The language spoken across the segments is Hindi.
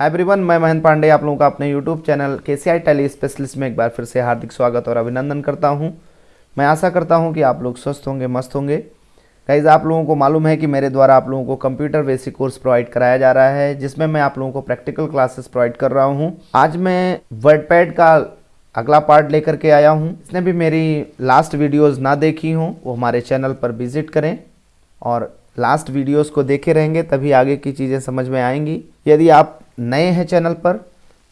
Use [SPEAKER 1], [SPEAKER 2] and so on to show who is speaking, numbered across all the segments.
[SPEAKER 1] एवरीवन मैं महेंद्र पांडे, आप लोगों का अपने यूट्यूब चैनल के सी आई टेली स्पेशलिस्ट में एक बार फिर से हार्दिक स्वागत और अभिनंदन करता हूँ। मैं आशा करता हूँ कि आप लोग स्वस्थ होंगे, मस्त होंगे। गाइज़ आप लोगों को मालूम है कि मेरे द्वारा आप लोगों को कंप्यूटर बेसिक कोर्स प्रोवाइड कराया जा रहा है, जिसमें मैं आप लोगों को प्रैक्टिकल क्लासेस प्रोवाइड कर रहा हूँ। आज मैं वर्डपैड का अगला पार्ट लेकर के आया हूँ। इसने भी मेरी लास्ट वीडियोस ना देखी हों, वो हमारे चैनल पर विज़िट करें और लास्ट वीडियोस को देखे रहेंगे, तभी आगे की चीज़ें समझ में आएँगी। यदि आप नए हैं चैनल पर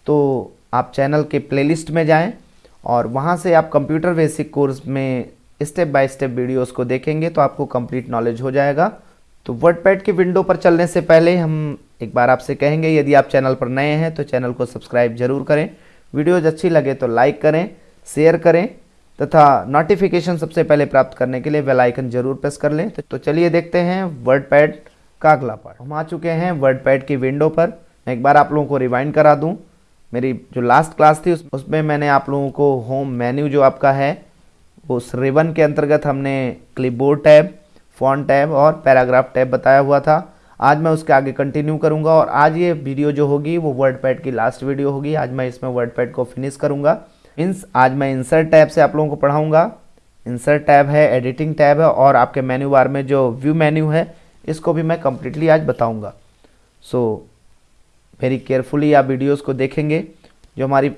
[SPEAKER 1] तो आप चैनल के प्लेलिस्ट में जाएँ और वहाँ से आप कंप्यूटर बेसिक कोर्स में स्टेप बाय स्टेप वीडियोस को देखेंगे तो आपको कंप्लीट नॉलेज हो जाएगा। तो वर्डपैड की विंडो पर चलने से पहले हम एक बार आपसे कहेंगे, यदि आप चैनल पर नए हैं तो चैनल को सब्सक्राइब ज़रूर करें। वीडियोज़ अच्छी लगे तो लाइक करें, शेयर करें तथा नोटिफिकेशन सबसे पहले प्राप्त करने के लिए बेल आइकन ज़रूर प्रेस कर लें। तो चलिए देखते हैं वर्डपैड का अगला पार्ट। हम आ चुके हैं वर्डपैड की विंडो पर। मैं एक बार आप लोगों को रिवाइंड करा दूँ। मेरी जो लास्ट क्लास थी उस, उसमें मैंने आप लोगों को होम मेन्यू जो आपका है उस रिबन के अंतर्गत हमने क्लिपबोर्ड टैब फॉन्ट टैब और पैराग्राफ टैब बताया हुआ था। आज मैं उसके आगे कंटिन्यू करूँगा और आज ये वीडियो जो होगी वो वर्ड पैड की लास्ट वीडियो होगी। आज मैं इसमें वर्ड पैड को फिनिश करूँगा। मीन्स आज मैं इंसर्ट टैब से आप लोगों को पढ़ाऊँगा। इंसर्ट टैब है एडिटिंग टैब है और आपके मेन्यू बार में जो व्यू मेन्यू है इसको भी मैं कम्प्लीटली आज बताऊँगा। सो वेरी केयरफुली आप वीडियोस को देखेंगे। जो हमारी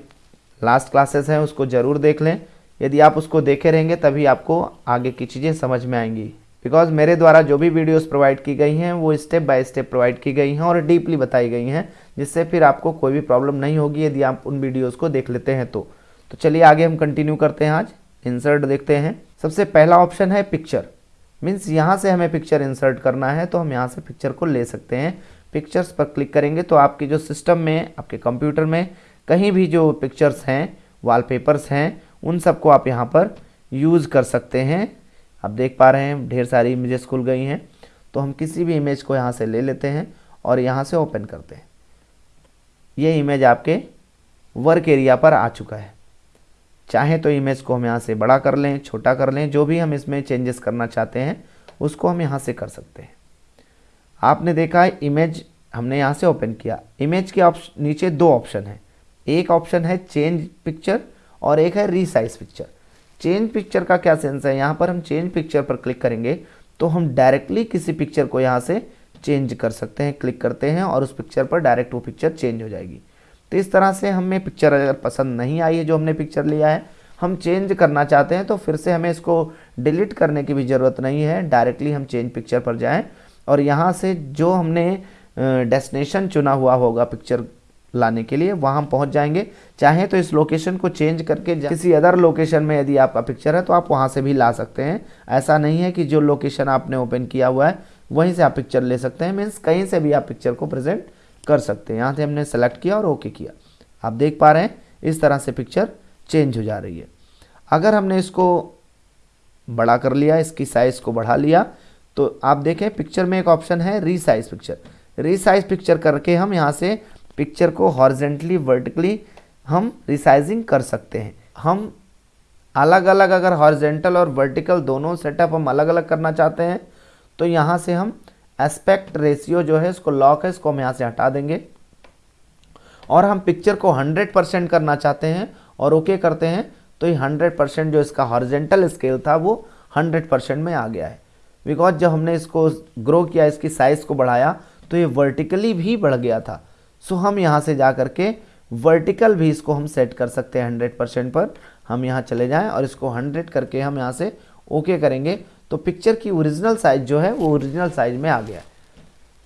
[SPEAKER 1] लास्ट क्लासेस हैं, उसको ज़रूर देख लें। यदि आप उसको देखे रहेंगे, तभी आपको आगे की चीज़ें समझ में आएँगी। बिकॉज़ मेरे द्वारा जो भी वीडियोस प्रोवाइड की गई हैं, वो स्टेप बाय स्टेप प्रोवाइड की गई हैं और डीपली बताई गई हैं, जिससे फिर आपको कोई भी प्रॉब्लम नहीं होगी यदि आप उन वीडियोज़ को देख लेते हैं तो। तो चलिए आगे हम कंटिन्यू करते हैं आज। इंसर्ट देखते हैं। सबसे पहला ऑप्शन है पिक्चर मीन्स यहाँ से हमें पिक्चर इंसर्ट करना है तो हम यहाँ से पिक्चर को ले सकते हैं। पिक्चर्स पर क्लिक करेंगे तो आपके जो सिस्टम में, आपके कंप्यूटर में कहीं भी जो पिक्चर्स हैं वॉलपेपर्स हैं, उन सबको आप यहाँ पर यूज़ कर सकते हैं। आप देख पा रहे हैं, ढेर सारी इमेजेस खुल गई हैं। तो हम किसी भी इमेज को यहाँ से ले लेते हैं और यहाँ से ओपन करते हैं। ये इमेज आपके वर्क एरिया पर आ चुका है। चाहे तो इमेज को हम यहाँ से बड़ा कर लें, छोटा कर लें, जो भी हम इसमें चेंजेस करना चाहते हैं, उसको हम यहाँ से कर सकते हैं। आपने देखा है इमेज हमने यहाँ से ओपन किया। इमेज के ऑप्शन नीचे दो ऑप्शन है। एक ऑप्शन है चेंज पिक्चर और एक है रीसाइज पिक्चर चेंज पिक्चर का क्या सेंस है? यहाँ पर हम चेंज पिक्चर पर क्लिक करेंगे तो हम डायरेक्टली किसी पिक्चर को यहाँ से चेंज कर सकते हैं क्लिक करते हैं और उस पिक्चर पर डायरेक्ट वो पिक्चर चेंज हो जाएगी। तो इस तरह से हमें पिक्चर अगर पसंद नहीं आई है, जो हमने पिक्चर लिया है, हम चेंज करना चाहते हैं तो फिर से हमें इसको डिलीट करने की भी ज़रूरत नहीं है। डायरेक्टली हम चेंज पिक्चर पर जाएँ और यहाँ से जो हमने डेस्टिनेशन चुना हुआ होगा पिक्चर लाने के लिए, वहाँ पहुँच जाएँगे। चाहे तो इस लोकेशन को चेंज करके किसी अदर लोकेशन में यदि आपका पिक्चर है तो आप वहाँ से भी ला सकते हैं। ऐसा नहीं है कि जो लोकेशन आपने ओपन किया हुआ है, वहीं से आप पिक्चर ले सकते हैं। मीन्स कहीं से भी आप पिक्चर को प्रेजेंट कर सकते हैं। यहाँ से हमने सेलेक्ट किया और ओके किया। आप देख पा रहे हैं, इस तरह से पिक्चर चेंज हो जा रही है। अगर हमने इसको बड़ा कर लिया, इसकी साइज़ को बढ़ा लिया तो आप देखें पिक्चर में एक ऑप्शन है रीसाइज पिक्चर रीसाइज पिक्चर करके हम यहाँ से पिक्चर को हॉर्जेंटली वर्टिकली हम रिसाइजिंग कर सकते हैं। हम अलग अलग अगर हॉर्जेंटल और वर्टिकल दोनों सेटअप हम अलग अलग करना चाहते हैं तो यहाँ से हम एस्पेक्ट रेशियो जो है, इसको लॉक है, इसको हम यहाँ से हटा देंगे। और हम पिक्चर को 100 परसेंट करना चाहते हैं और ओके करते हैं तो ये 100 परसेंट जो इसका हॉर्जेंटल स्केल था, वो 100 परसेंट में आ गया है। बिकॉज़ जब हमने इसको ग्रो किया, इसकी साइज़ को बढ़ाया तो ये वर्टिकली भी बढ़ गया था। सो हम यहाँ से जा करके वर्टिकल भी इसको हम सेट कर सकते हैं हंड्रेड परसेंट पर। हम यहाँ चले जाएँ और इसको हंड्रेड करके हम यहाँ से ओके okay करेंगे। तो पिक्चर की ओरिजिनल साइज़ जो है, वो ओरिजिनल साइज़ में आ गया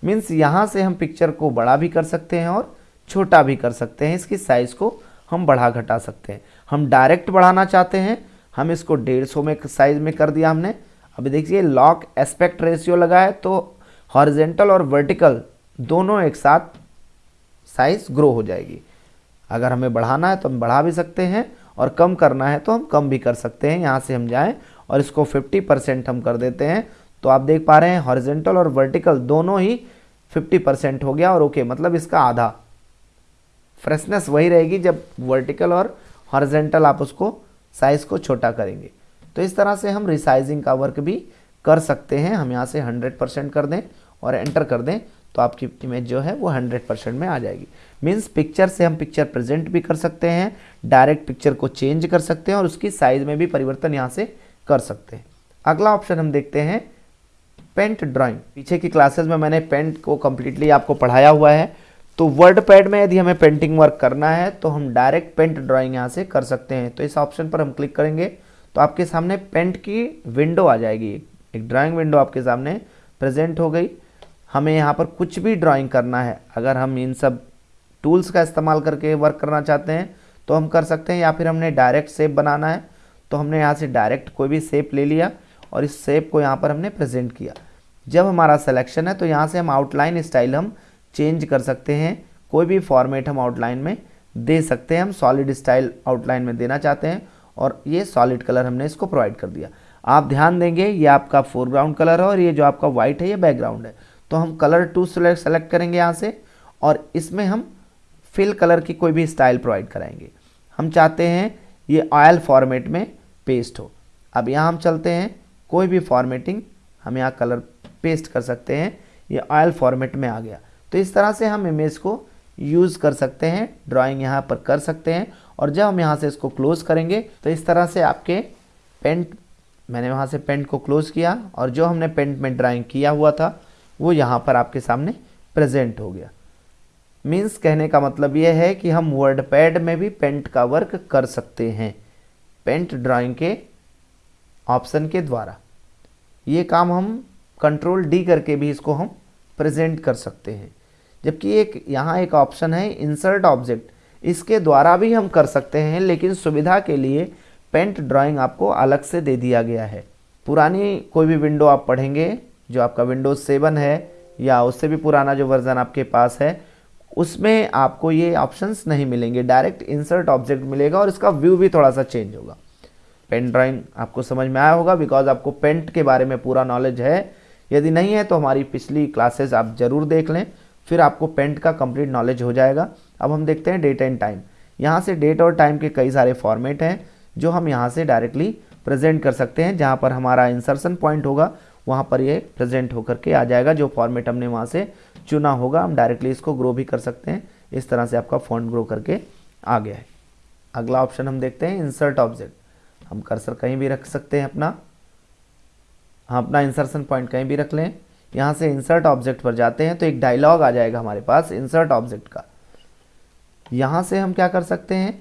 [SPEAKER 1] मीन्स यहाँ से हम पिक्चर को बड़ा भी कर सकते हैं और छोटा भी कर सकते हैं। इसकी साइज़ को हम बढ़ा घटा सकते हैं। हम डायरेक्ट बढ़ाना चाहते हैं। हम इसको डेढ़ सौ में साइज़ में कर दिया हमने। अभी देखिए लॉक एस्पेक्ट रेशियो लगा है तो हॉरिजेंटल और वर्टिकल दोनों एक साथ साइज़ ग्रो हो जाएगी। अगर हमें बढ़ाना है तो हम बढ़ा भी सकते हैं और कम करना है तो हम कम भी कर सकते हैं। यहाँ से हम जाएँ और इसको 50 परसेंट हम कर देते हैं। तो आप देख पा रहे हैं हॉरिजेंटल और वर्टिकल दोनों ही 50 परसेंट हो गया और ओके मतलब इसका आधा। फ्रेशनेस वही रहेगी जब वर्टिकल और हॉरिजेंटल आप उसको साइज़ को छोटा करेंगे। तो इस तरह से हम रिसाइजिंग का वर्क भी कर सकते हैं। हम यहाँ से 100 परसेंट कर दें और एंटर कर दें तो आपकी इमेज जो है वो 100 परसेंट में आ जाएगी। मीन्स पिक्चर से हम पिक्चर प्रेजेंट भी कर सकते हैं डायरेक्ट पिक्चर को चेंज कर सकते हैं और उसकी साइज़ में भी परिवर्तन यहाँ से कर सकते हैं। अगला ऑप्शन हम देखते हैं पेंट ड्राइंग पीछे की क्लासेस में मैंने पेंट को कम्प्लीटली आपको पढ़ाया हुआ है तो वर्ड पैड में यदि हमें पेंटिंग वर्क करना है तो हम डायरेक्ट पेंट ड्राइंग यहाँ से कर सकते हैं। तो इस ऑप्शन पर हम क्लिक करेंगे तो आपके सामने पेंट की विंडो आ जाएगी। एक ड्राइंग विंडो आपके सामने प्रेजेंट हो गई। हमें यहाँ पर कुछ भी ड्राइंग करना है, अगर हम इन सब टूल्स का इस्तेमाल करके वर्क करना चाहते हैं तो हम कर सकते हैं, या फिर हमने डायरेक्ट सेप बनाना है तो हमने यहाँ से डायरेक्ट कोई भी सेप ले लिया और इस सेप को यहाँ पर हमने प्रेजेंट किया। जब हमारा सिलेक्शन है तो यहाँ से हम आउटलाइन स्टाइल हम चेंज कर सकते हैं। कोई भी फॉर्मेट हम आउटलाइन में दे सकते हैं, हम सॉलिड स्टाइल आउटलाइन में देना चाहते हैं। और ये सॉलिड कलर हमने इसको प्रोवाइड कर दिया। आप ध्यान देंगे, ये आपका फोरग्राउंड कलर है और ये जो आपका व्हाइट है, ये बैकग्राउंड है। तो हम कलर टू सेलेक्ट सेलेक्ट करेंगे यहाँ से और इसमें हम फिल कलर की कोई भी स्टाइल प्रोवाइड कराएँगे। हम चाहते हैं ये ऑयल फॉर्मेट में पेस्ट हो। अब यहाँ हम चलते हैं, कोई भी फॉर्मेटिंग हम यहाँ कलर पेस्ट कर सकते हैं, ये ऑयल फॉर्मेट में आ गया। तो इस तरह से हम इमेज को यूज़ कर सकते हैं ड्राइंग यहाँ पर कर सकते हैं और जब हम यहाँ से इसको क्लोज करेंगे तो इस तरह से आपके पेंट मैंने वहाँ से पेंट को क्लोज किया और जो हमने पेंट में ड्राइंग किया हुआ था, वो यहाँ पर आपके सामने प्रेजेंट हो गया। मीन्स कहने का मतलब ये है कि हम वर्ड पैड में भी पेंट का वर्क कर सकते हैं पेंट ड्राइंग के ऑप्शन के द्वारा। ये काम हम कंट्रोल डी करके भी इसको हम प्रेजेंट कर सकते हैं। जबकि एक, यहाँ एक ऑप्शन है इंसर्ट ऑब्जेक्ट इसके द्वारा भी हम कर सकते हैं, लेकिन सुविधा के लिए पेंट ड्राइंग आपको अलग से दे दिया गया है। पुरानी कोई भी विंडो आप पढ़ेंगे, जो आपका विंडोज़ सेवन है, या उससे भी पुराना जो वर्जन आपके पास है, उसमें आपको ये ऑप्शंस नहीं मिलेंगे। डायरेक्ट इंसर्ट ऑब्जेक्ट मिलेगा और इसका व्यू भी थोड़ा सा चेंज होगा। पेन ड्राइंग आपको समझ में आया होगा, बिकॉज़ आपको पेंट के बारे में पूरा नॉलेज है। यदि नहीं है तो हमारी पिछली क्लासेस आप ज़रूर देख लें, फिर आपको पेंट का कंप्लीट नॉलेज हो जाएगा। अब हम देखते हैं डेट एंड टाइम यहाँ से डेट और टाइम के कई सारे फॉर्मेट हैं, जो हम यहाँ से डायरेक्टली प्रेजेंट कर सकते हैं, जहाँ पर हमारा इंसर्शन पॉइंट होगा, वहाँ पर ये प्रेजेंट होकर के आ जाएगा, जो फॉर्मेट हमने वहाँ से चुना होगा। हम डायरेक्टली इसको ग्रो भी कर सकते हैं। इस तरह से आपका फॉन्ट ग्रो करके आ गया है। अगला ऑप्शन हम देखते हैं इंसर्ट ऑब्जेक्ट हम कर्सर कहीं भी रख सकते हैं अपना। हम अपना इंसर्शन पॉइंट कहीं भी रख लें। यहाँ से इंसर्ट ऑब्जेक्ट पर जाते हैं तो एक डायलॉग आ जाएगा हमारे पास इंसर्ट ऑब्जेक्ट का। यहाँ से हम क्या कर सकते हैं?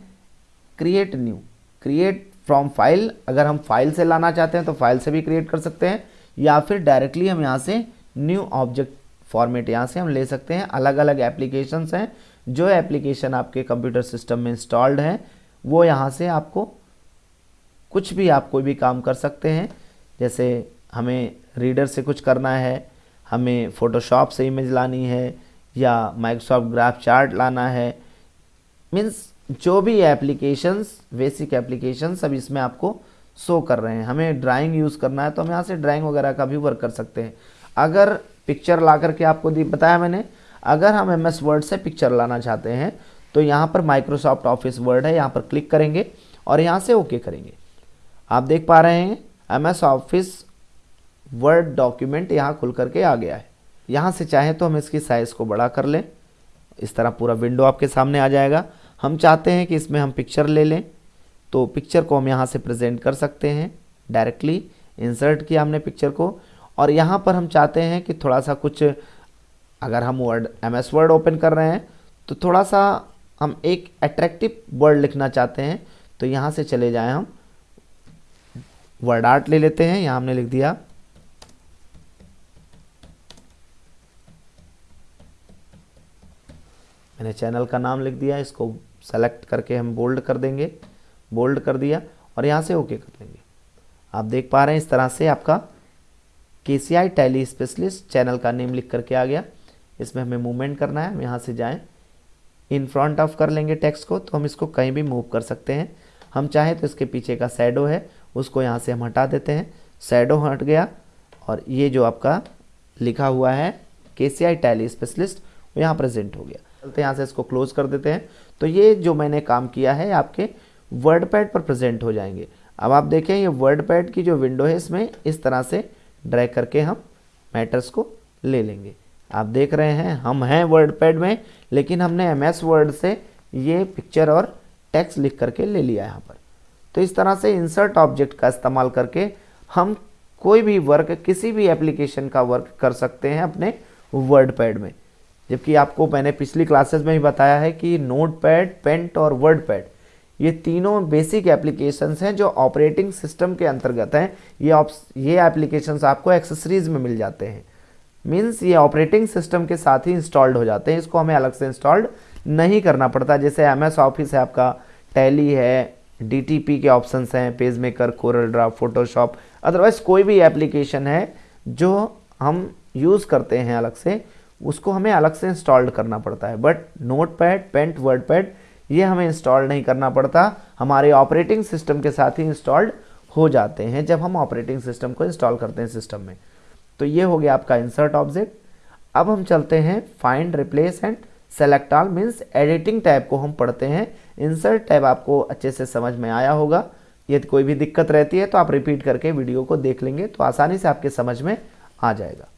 [SPEAKER 1] Create new create from file अगर हम फ़ाइल से लाना चाहते हैं तो फ़ाइल से भी क्रिएट कर सकते हैं, या फिर डायरेक्टली हम यहाँ से न्यू ऑब्जेक्ट फॉर्मेट यहाँ से हम ले सकते हैं। अलग अलग एप्लीकेशंस हैं, जो एप्लीकेशन आपके कंप्यूटर सिस्टम में इंस्टॉल्ड हैं, वो यहाँ से आपको कुछ भी आप कोई भी काम कर सकते हैं। जैसे हमें रीडर से कुछ करना है, हमें फ़ोटोशॉप से इमेज लानी है, या माइक्रोसॉफ्ट ग्राफ चार्ट लाना है मीन्स जो भी एप्लीकेशंस बेसिक एप्लीकेशंस अब इसमें आपको शो कर रहे हैं। हमें ड्राइंग यूज़ करना है तो हम यहाँ से ड्राइंग वगैरह का भी वर्क कर सकते हैं। अगर पिक्चर ला करके आपको दी बताया मैंने, अगर हम एम एस वर्ड से पिक्चर लाना चाहते हैं तो यहाँ पर माइक्रोसॉफ्ट ऑफ़िस वर्ड है, यहाँ पर क्लिक करेंगे और यहाँ से ओके okay करेंगे। आप देख पा रहे हैं M S Office Word document यहाँ खुल करके आ गया है। यहाँ से चाहें तो हम इसकी साइज़ को बड़ा कर लें। इस तरह पूरा विंडो आपके सामने आ जाएगा। हम चाहते हैं कि इसमें हम पिक्चर ले लें। तो पिक्चर को हम यहाँ से प्रेजेंट कर सकते हैं डायरेक्टली इंसर्ट किया हमने पिक्चर को। और यहाँ पर हम चाहते हैं कि थोड़ा सा कुछ, अगर हम Word M S Word open कर रहे हैं तो थोड़ा सा हम एक अट्रैक्टिव वर्ड लिखना चाहते हैं। तो यहाँ से चले जाएँ हम। वर्ड आर्ट ले लेते हैं। यहाँ हमने लिख दिया। मैंने चैनल का नाम लिख दिया, इसको सेलेक्ट करके हम बोल्ड कर देंगे। बोल्ड कर दिया और यहाँ से ओके कर देंगे। आप देख पा रहे हैं इस तरह से आपका K C I tally specialist channel का नेम लिख करके आ गया। इसमें हमें मूवमेंट करना है, हम यहाँ से जाएँ। इन फ्रंट ऑफ़ कर लेंगे टेक्स्ट को तो हम इसको कहीं भी मूव कर सकते हैं। हम चाहें तो इसके पीछे का सैडो है, उसको यहाँ से हम हटा देते हैं। सैडो हट गया और ये जो आपका लिखा हुआ है के सी आई टैली स्पेशलिस्ट वो यहाँ प्रेजेंट हो गया। चलते यहाँ से इसको क्लोज कर देते हैं। तो ये जो मैंने काम किया है, आपके वर्ड पैड पर प्रेजेंट हो जाएँगे। अब आप देखें, ये वर्ड पैड की जो विंडो है, इसमें इस तरह से ड्रैग करके हम मैटर्स को ले लेंगे। आप देख रहे हैं, हम हैं वर्ड पैड में, लेकिन हमने एम एस वर्ड से ये पिक्चर और टेक्स्ट लिख करके ले लिया यहाँ पर। तो इस तरह से इंसर्ट ऑब्जेक्ट का इस्तेमाल करके हम कोई भी वर्क किसी भी एप्लीकेशन का वर्क कर सकते हैं अपने वर्ड पैड में। जबकि आपको मैंने पिछली क्लासेस में ही बताया है कि नोट पैड पेंट और वर्ड पैड ये तीनों बेसिक एप्लीकेशंस हैं जो ऑपरेटिंग सिस्टम के अंतर्गत हैं। ये ये एप्लीकेशंस आपको एक्सेसरीज में मिल जाते हैं। मीन्स ये ऑपरेटिंग सिस्टम के साथ ही इंस्टॉल्ड हो जाते हैं। इसको हमें अलग से इंस्टॉल्ड नहीं करना पड़ता। जैसे एम एस ऑफ़िस है आपका टैली है डी टी पी के ऑप्शंस हैं page maker Corel draft Photoshop otherwise कोई भी एप्लीकेशन है जो हम यूज़ करते हैं अलग से। उसको हमें अलग से इंस्टॉल्ड करना पड़ता है। But Notepad paint WordPad ये हमें इंस्टॉल नहीं करना पड़ता। हमारे ऑपरेटिंग सिस्टम के साथ ही इंस्टॉल्ड हो जाते हैं जब हम ऑपरेटिंग सिस्टम को इंस्टॉल करते हैं सिस्टम में। तो ये हो गया आपका इंसर्ट ऑब्जेक्ट अब हम चलते हैं find replace and select all means editing tab को हम पढ़ते हैं। इंसर्ट टैब आपको अच्छे से समझ में आया होगा। यदि कोई भी दिक्कत रहती है तो आप रिपीट करके वीडियो को देख लेंगे तो आसानी से आपके समझ में आ जाएगा।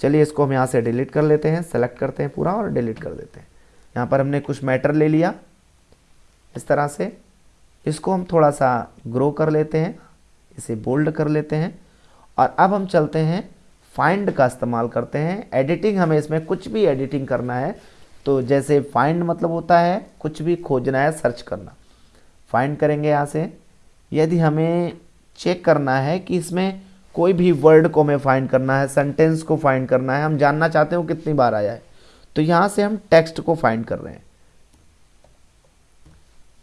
[SPEAKER 1] चलिए इसको हम यहाँ से डिलीट कर लेते हैं सेलेक्ट करते हैं पूरा और डिलीट कर देते हैं। यहाँ पर हमने कुछ मैटर ले लिया। इस तरह से इसको हम थोड़ा सा ग्रो कर लेते हैं, इसे बोल्ड कर लेते हैं। और अब हम चलते हैं फाइंड का इस्तेमाल करते हैं। एडिटिंग हमें इसमें कुछ भी एडिटिंग करना है तो जैसे फाइंड मतलब होता है कुछ भी खोजना है सर्च करना। फाइंड करेंगे यहाँ से। यदि हमें चेक करना है कि इसमें कोई भी वर्ड को हमें फाइंड करना है सेंटेंस को फाइंड करना है, हम जानना चाहते हो कितनी बार आया है। तो यहाँ से हम टेक्स्ट को फाइंड कर रहे हैं।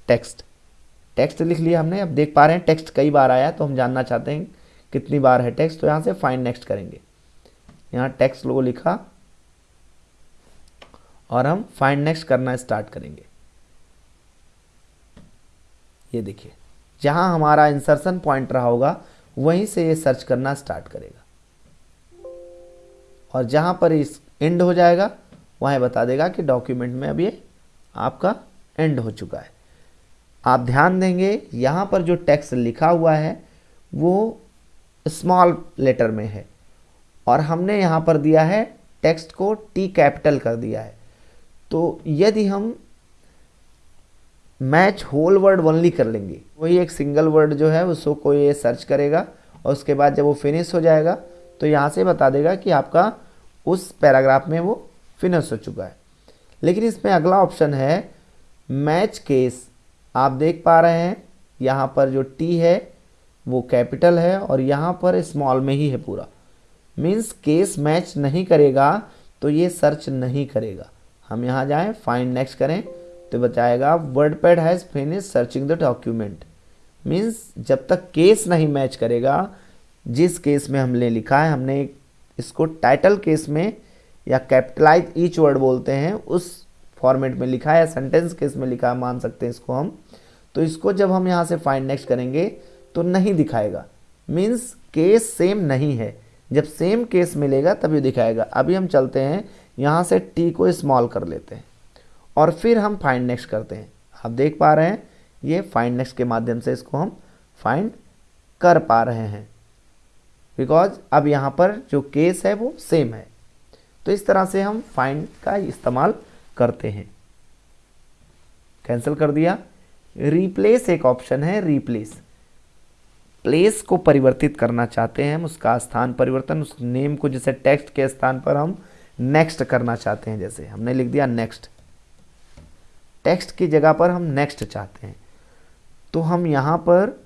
[SPEAKER 1] टेक्स्ट टेक्स्ट लिख लिया हमने, अब देख पा रहे हैं टेक्स्ट कई बार आया तो हम जानना चाहते हैं कितनी बार है टेक्स्ट तो यहाँ से फाइंड नेक्स्ट करेंगे। यहाँ टेक्स्ट लोगो लिखा, और हम फाइंड नेक्स्ट करना स्टार्ट करेंगे। ये देखिए, जहाँ हमारा इंसर्शन पॉइंट रहा होगा वहीं से ये सर्च करना स्टार्ट करेगा। और जहाँ पर इस एंड हो जाएगा, वहाँ बता देगा कि डॉक्यूमेंट में अब ये आपका एंड हो चुका है। आप ध्यान देंगे, यहाँ पर जो टेक्स्ट लिखा हुआ है, वो स्मॉल लेटर में है। और हमने यहाँ पर दिया है टेक्स्ट को टी कैपिटल कर दिया है। तो यदि हम मैच होल वर्ड ओनली कर लेंगे। वही एक सिंगल वर्ड जो है, उसको कोई ये सर्च करेगा और उसके बाद जब वो फिनिश हो जाएगा तो यहाँ से बता देगा कि आपका उस पैराग्राफ में वो फिनिश हो चुका है। लेकिन इसमें अगला ऑप्शन है मैच केस आप देख पा रहे हैं, यहाँ पर जो टी है, वो कैपिटल है और यहाँ पर स्मॉल में ही है पूरा। मीन्स केस मैच नहीं करेगा तो ये सर्च नहीं करेगा। हम यहाँ जाएँ फाइंड नेक्स्ट करें। तो बताएगा WordPad has finish searching the document means जब तक केस नहीं मैच करेगा, जिस केस में हमने लिखा है, हमने इसको टाइटल केस में या कैपिटलाइज ईच वर्ड बोलते हैं, उस फॉर्मेट में लिखा है या सेंटेंस केस में लिखा है, मान सकते हैं इसको हम। तो इसको जब हम यहाँ से फाइंड नेक्स्ट करेंगे तो नहीं दिखाएगा। मीन्स केस सेम नहीं है। जब सेम केस मिलेगा, तभी दिखाएगा। अभी हम चलते हैं, यहाँ से टी को स्मॉल कर लेते हैं। और फिर हम फाइंड नेक्स्ट करते हैं। आप देख पा रहे हैं, ये फाइंड नेक्स्ट के माध्यम से इसको हम फाइंड कर पा रहे हैं। बिकॉज़ अब यहाँ पर जो केस है वो सेम है। तो इस तरह से हम फाइंड का इस्तेमाल करते हैं। कैंसिल कर दिया। रिप्लेस एक ऑप्शन है रिप्लेस प्लेस को परिवर्तित करना चाहते हैं हम, उसका स्थान परिवर्तन, उस नेम को जैसे टेक्स्ट के स्थान पर हम नेक्स्ट करना चाहते हैं, जैसे हमने लिख दिया नेक्स्ट टेक्स्ट की जगह पर हम नेक्स्ट चाहते हैं। तो हम यहाँ पर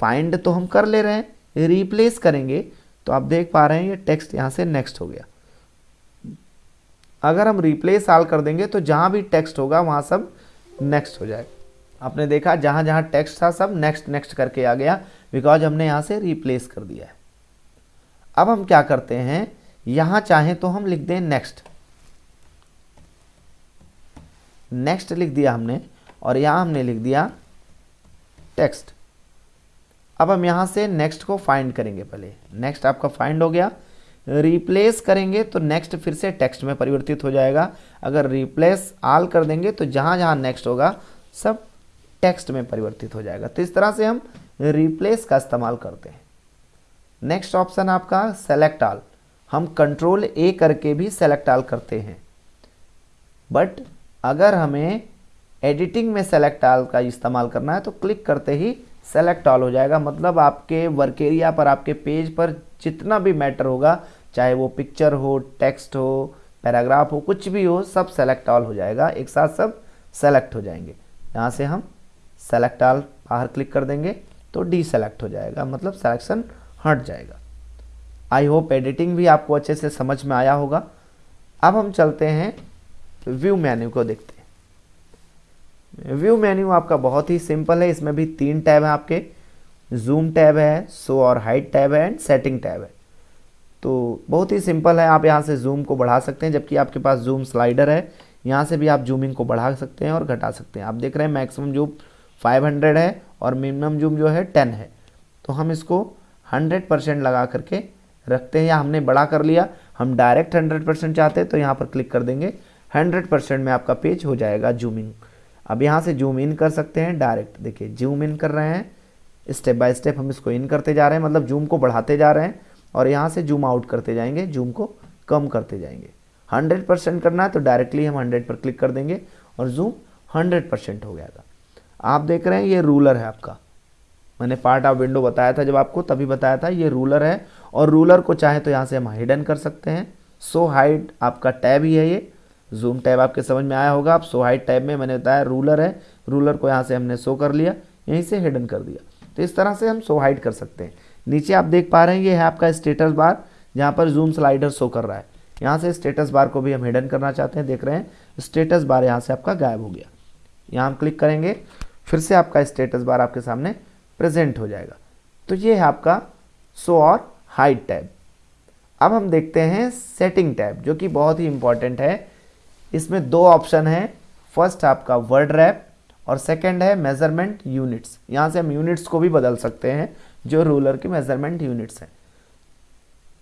[SPEAKER 1] फाइंड तो हम कर ले रहे हैं रिप्लेस करेंगे तो आप देख पा रहे हैं ये टेक्स्ट यहाँ से नेक्स्ट हो गया। अगर हम रिप्लेस आल कर देंगे तो जहाँ भी टेक्स्ट होगा, वहाँ सब नेक्स्ट हो जाएगा। आपने देखा, जहाँ जहाँ टेक्स्ट था, सब नेक्स्ट नेक्स्ट करके आ गया बिकॉज़ हमने यहाँ से रिप्लेस कर दिया है। अब हम क्या करते हैं, यहाँ चाहें तो हम लिख दें नेक्स्ट नेक्स्ट लिख दिया हमने, और यहाँ हमने लिख दिया टेक्स्ट अब हम यहाँ से नेक्स्ट को फाइंड करेंगे पहले। नेक्स्ट आपका फाइंड हो गया। रिप्लेस करेंगे तो नेक्स्ट फिर से टेक्स्ट में परिवर्तित हो जाएगा। अगर रिप्लेस आल कर देंगे तो जहाँ जहाँ नेक्स्ट होगा, सब टेक्स्ट में परिवर्तित हो जाएगा। तो इस तरह से हम रिप्लेस का इस्तेमाल करते हैं। नेक्स्ट ऑप्शन आपका सेलेक्ट आल हम कंट्रोल ए करके भी सेलेक्ट आल करते हैं। बट अगर हमें एडिटिंग में सेलेक्ट आल का इस्तेमाल करना है तो क्लिक करते ही सेलेक्ट ऑल हो जाएगा। मतलब आपके वर्क एरिया पर, आपके पेज पर जितना भी मैटर होगा, चाहे वो पिक्चर हो टेक्स्ट हो पैराग्राफ हो, कुछ भी हो, सब सेलेक्ट ऑल हो जाएगा। एक साथ सब सेलेक्ट हो जाएँगे। यहाँ से हम सेलेक्ट ऑल बाहर क्लिक कर देंगे तो डी सेलेक्ट हो जाएगा। मतलब सेलेक्शन हट जाएगा। आई होप एडिटिंग भी आपको अच्छे से समझ में आया होगा। अब हम चलते हैं व्यू मेन्यू को देखते हैं। व्यू मेन्यू आपका बहुत ही सिंपल है, इसमें भी तीन टैब हैं आपके। जूम टैब है शो और हाइट टैब है एंड सेटिंग टैब है। तो बहुत ही सिंपल है, आप यहाँ से जूम को बढ़ा सकते हैं, जबकि आपके पास जूम स्लाइडर है। यहाँ से भी आप जूमिंग को बढ़ा सकते हैं और घटा सकते हैं। आप देख रहे हैं मैक्सिमम जूम 500 है और मिनिमम जूम जो है 10 है। तो हम इसको 100 परसेंट लगा करके रखते हैं या हमने बड़ा कर लिया। हम डायरेक्ट 100 परसेंट चाहते हैं तो यहाँ पर क्लिक कर देंगे। 100 परसेंट में आपका पेज हो जाएगा जूमिंग अब यहाँ से जूम इन कर सकते हैं डायरेक्ट। देखिए, जूम इन कर रहे हैं। स्टेप बाय स्टेप हम इसको इन करते जा रहे हैं मतलब जूम को बढ़ाते जा रहे हैं और यहाँ से जूम आउट करते जाएँगे, जूम को कम करते जाएँगे। 100 परसेंट करना है तो डायरेक्टली हम 100 पर क्लिक कर देंगे और जूम 100 परसेंट हो जाएगा। आप देख रहे हैं ये रूलर है आपका। मैंने पार्ट ऑफ़ विंडो बताया था जब आपको, तभी बताया था ये रूलर है और रूलर को चाहे तो यहाँ से हम हिडन कर सकते हैं। सो हाइड आपका टैब ही है ये। जूम टैब आपके समझ में आया होगा। आप सो हाइट टैब में, मैंने बताया रूलर है। रूलर को यहाँ से हमने शो कर लिया, यहीं से हिडन कर दिया। तो इस तरह से हम सो हाइट कर सकते हैं। नीचे आप देख पा रहे हैं, ये है आपका स्टेटस बार, जहाँ पर जूम स्लाइडर शो कर रहा है। यहाँ से स्टेटस बार को भी हम हिडन करना चाहते हैं, देख रहे हैं। स्टेटस बार यहाँ से आपका गायब हो गया। यहाँ हम क्लिक करेंगे, फिर से आपका स्टेटस बार आपके सामने प्रेजेंट हो जाएगा। तो ये है आपका शो और हाइट टैब। अब हम देखते हैं सेटिंग टैब, जो कि बहुत ही इंपॉर्टेंट है। इसमें दो ऑप्शन है। फ़र्स्ट आपका वर्ड रैप और सेकंड है मेज़रमेंट यूनिट्स। यहाँ से हम यूनिट्स को भी बदल सकते हैं, जो रूलर के मेज़रमेंट यूनिट्स हैं।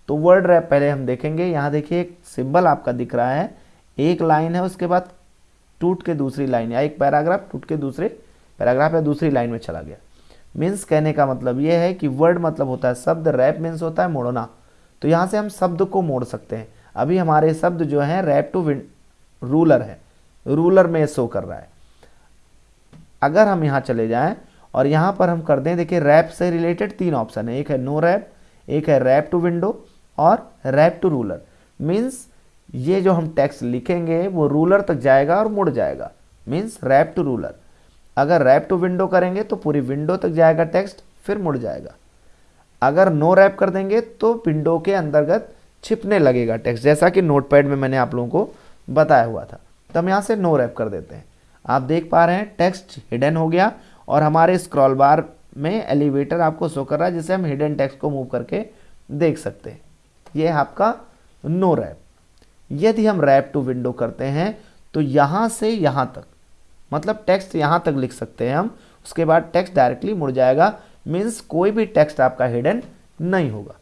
[SPEAKER 1] तो वर्ड रैप पहले हम देखेंगे। यहाँ देखिए, एक सिंबल आपका दिख रहा है। एक लाइन है, उसके बाद टूट के दूसरी लाइन। या एक पैराग्राफ, टूट के दूसरे पैराग्राफ या दूसरी लाइन में चला गया। मीन्स कहने का मतलब ये है कि वर्ड मतलब होता है शब्द, रैप मीन्स होता है मोड़ना। तो यहाँ से हम शब्द को मोड़ सकते हैं। अभी हमारे शब्द जो हैं, रैप टू रूलर है। रूलर में शो कर रहा है। अगर हम यहाँ चले जाएँ और यहाँ पर हम कर दें, देखिए, रैप से रिलेटेड तीन ऑप्शन है। एक है नो रैप, एक है रैप टू विंडो और रैप टू रूलर। मीन्स ये जो हम टेक्स्ट लिखेंगे, वो रूलर तक जाएगा और मुड़ जाएगा। Means wrap to ruler. अगर रैप टू विंडो करेंगे तो पूरी विंडो तक जाएगा टेक्स्ट, फिर मुड़ जाएगा। अगर नो रैप कर देंगे तो विंडो के अंतर्गत छिपने लगेगा टेक्स्ट। जैसा कि नोटपैड में मैंने आप लोगों को बताया हुआ था। तो हम यहाँ से नो रैप कर देते हैं। आप देख पा रहे हैं टेक्स्ट हिडन हो गया और हमारे स्क्रॉल बार में एलिवेटर आपको शो कर रहा है, जिसे हम हिडन टेक्स्ट को मूव करके देख सकते हैं। ये है आपका नो रैप यदि हम रैप टू विंडो करते हैं तो यहाँ से यहाँ तक मतलब टेक्स्ट यहाँ तक लिख सकते हैं हम। उसके बाद टेक्स्ट डायरेक्टली मुड़ जाएगा मीन्स कोई भी टेक्स्ट आपका हिडन नहीं होगा।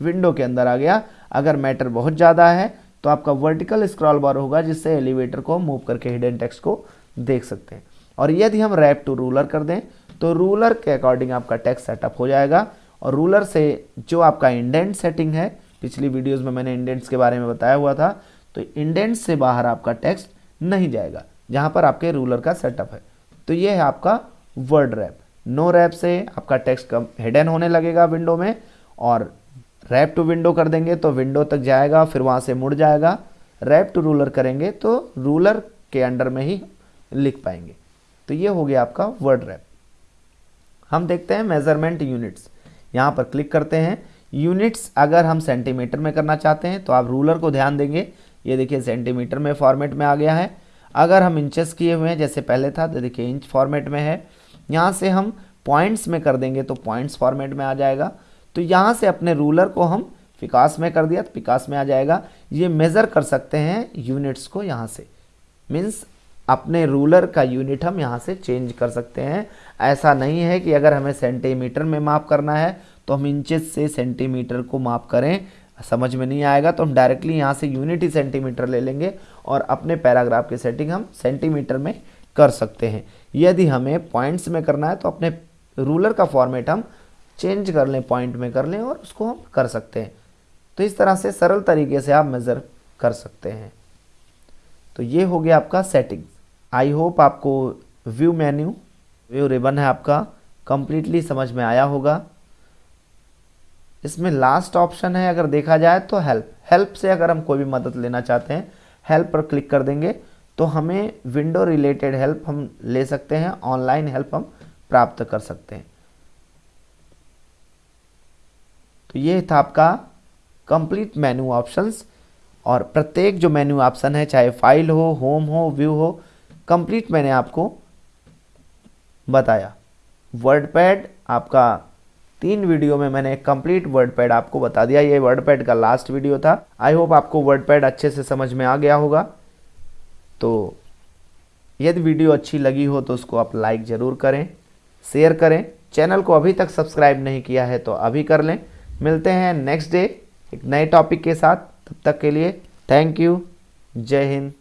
[SPEAKER 1] विंडो के अंदर आ गया। अगर मैटर बहुत ज़्यादा है तो आपका वर्टिकल स्क्रॉल बार होगा, जिससे एलिवेटर को मूव करके हिडन टेक्स्ट को देख सकते हैं। और यदि हम रैप टू रूलर कर दें तो रूलर के अकॉर्डिंग आपका टेक्स्ट सेटअप हो जाएगा। और रूलर से जो आपका इंडेंट सेटिंग है, पिछली वीडियोस में मैंने इंडेंट्स के बारे में बताया हुआ था तो इंडेंट्स से बाहर आपका टेक्स्ट नहीं जाएगा, जहाँ पर आपके रूलर का सेटअप है। तो ये है आपका वर्ड रैप नो रैप से आपका टेक्स्ट कम हिडन होने लगेगा विंडो में, और रैप टू विंडो कर देंगे तो विंडो तक जाएगा, फिर वहाँ से मुड़ जाएगा। रैप टू रूलर करेंगे तो रूलर के अंडर में ही लिख पाएँगे। तो ये हो गया आपका वर्ड रैप। हम देखते हैं मेज़रमेंट यूनिट्स यहाँ पर क्लिक करते हैं। यूनिट्स अगर हम सेंटीमीटर में करना चाहते हैं तो आप रूलर को ध्यान देंगे। ये देखिए सेंटीमीटर में फॉर्मेट में आ गया है। अगर हम इंचेस किए हुए हैं, जैसे पहले था तो देखिए इंच फॉर्मेट में है। यहाँ से हम पॉइंट्स में कर देंगे तो पॉइंट्स फॉर्मेट में आ जाएगा। तो यहाँ से अपने रूलर को हम विकास में कर दिया तो विकास में आ जाएगा। ये मेज़र कर सकते हैं यूनिट्स को यहाँ से। मीन्स अपने रूलर का यूनिट हम यहाँ से चेंज कर सकते हैं। ऐसा नहीं है कि अगर हमें सेंटीमीटर में माप करना है तो हम इंचेस से सेंटीमीटर को माप करें, समझ में नहीं आएगा तो हम डायरेक्टली यहाँ से यूनिट ही सेंटीमीटर ले लेंगे और अपने पैराग्राफ की सेटिंग हम सेंटीमीटर में कर सकते हैं। यदि हमें पॉइंट्स में करना है तो अपने रूलर का फॉर्मेट हम चेंज कर लें, पॉइंट में कर लें और उसको हम कर सकते हैं। तो इस तरह से सरल तरीके से आप मेज़र कर सकते हैं। तो ये हो गया आपका सेटिंग आई होप आपको व्यू मेन्यू व्यू रिबन है आपका कंप्लीटली समझ में आया होगा। इसमें लास्ट ऑप्शन है, अगर देखा जाए तो हेल्प हेल्प से अगर हम कोई भी मदद लेना चाहते हैं हेल्प पर क्लिक कर देंगे तो हमें विंडो रिलेटेड हेल्प हम ले सकते हैं ऑनलाइन हेल्प हम प्राप्त कर सकते हैं। तो ये था आपका कंप्लीट मेन्यू ऑप्शंस और प्रत्येक जो मेन्यू ऑप्शन है, चाहे फ़ाइल हो होम हो व्यू हो कंप्लीट मैंने आपको बताया। वर्ड पैड आपका तीन वीडियो में मैंने कंप्लीट वर्ड पैड आपको बता दिया। ये वर्ड पैड का लास्ट वीडियो था। आई होप आपको वर्ड पैड अच्छे से समझ में आ गया होगा। तो यदि वीडियो अच्छी लगी हो तो उसको आप लाइक ज़रूर करें शेयर करें। चैनल को अभी तक सब्सक्राइब नहीं किया है तो अभी कर लें। मिलते हैं नेक्स्ट डे एक नए टॉपिक के साथ। तब तक के लिए थैंक यू जय हिंद।